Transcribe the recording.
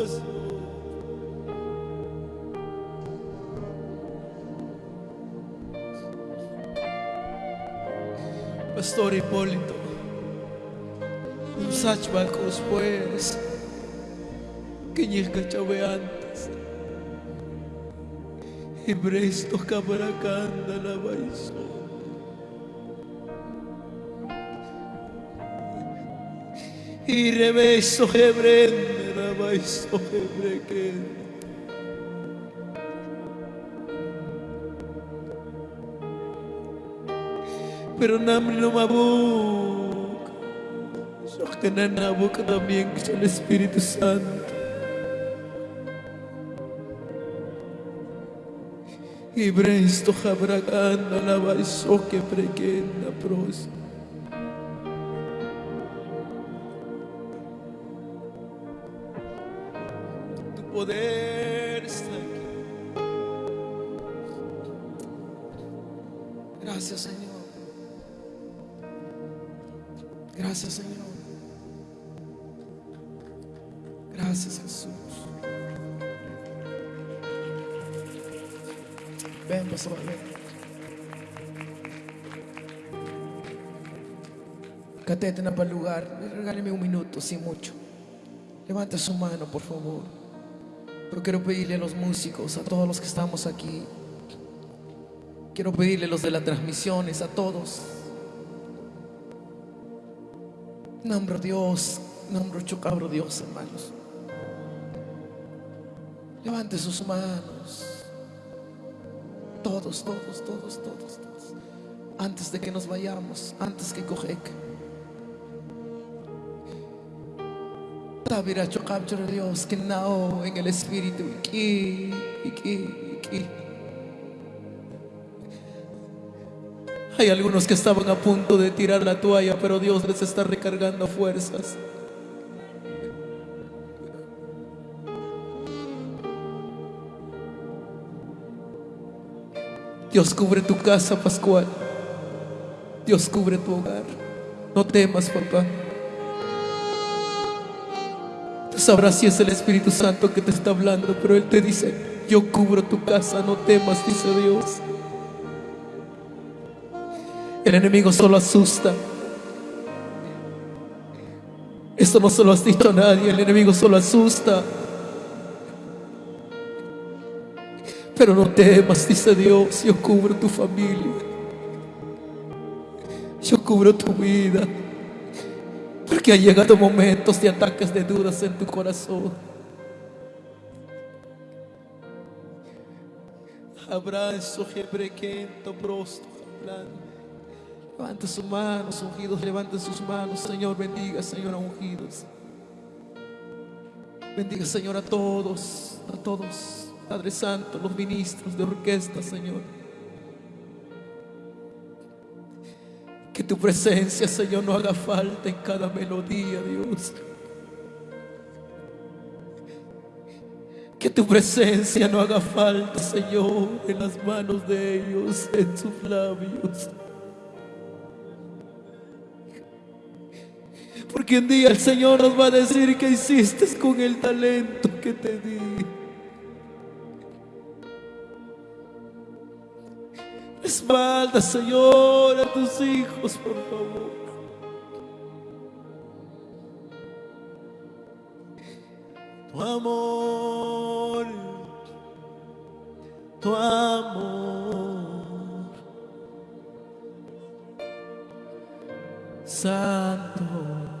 Jesús. Pastor Hipólito, Sachbacos pues, que llega chave antes. Y bresto cabracanda la baizó. Y rebeso hebrendo pero namri no mabuk. So que nanabuk también es el Espíritu Santo. Y bresto jabraganda la baizo que prequenda pros. Poder está aquí. Gracias, Señor. Gracias, Señor. Gracias, Jesús. Ven, pastor, ven. Catete para el lugar. Regáleme un minuto, sin mucho. Levante su mano, por favor. Pero quiero pedirle a los músicos, a todos los que estamos aquí. Quiero pedirle a los de las transmisiones, a todos. Nombro Dios, nombro chocabro Dios, hermanos. Levante sus manos. Todos, todos, todos, todos, todos. Antes de que nos vayamos, antes que cojek. Tabira chocabro Dios, que nao en el espíritu. Iki, iki. Hay algunos que estaban a punto de tirar la toalla, pero Dios les está recargando fuerzas. Dios cubre tu casa, Pascual. Dios cubre tu hogar. No temas, papá. Sabrás si es el Espíritu Santo que te está hablando, pero Él te dice, yo cubro tu casa, no temas, dice Dios. El enemigo solo asusta. Esto no se lo has dicho a nadie, el enemigo solo asusta. Pero no temas, dice Dios, yo cubro tu familia. Yo cubro tu vida. Porque ha llegado momentos de ataques de dudas en tu corazón. Abrazo, hebrequento, brosto, hablando. Levante sus manos, ungidos, levante sus manos, Señor, bendiga, Señor, a ungidos. Bendiga, Señor, a todos, a todos, Padre Santo, los ministros de orquesta, Señor. Que tu presencia, Señor, no haga falta en cada melodía, Dios. Que tu presencia no haga falta, Señor, en las manos de ellos, en sus labios. Porque un día el Señor nos va a decir que hiciste con el talento que te di. Espalda, Señor, a tus hijos, por favor. Tu amor, tu amor, Santo.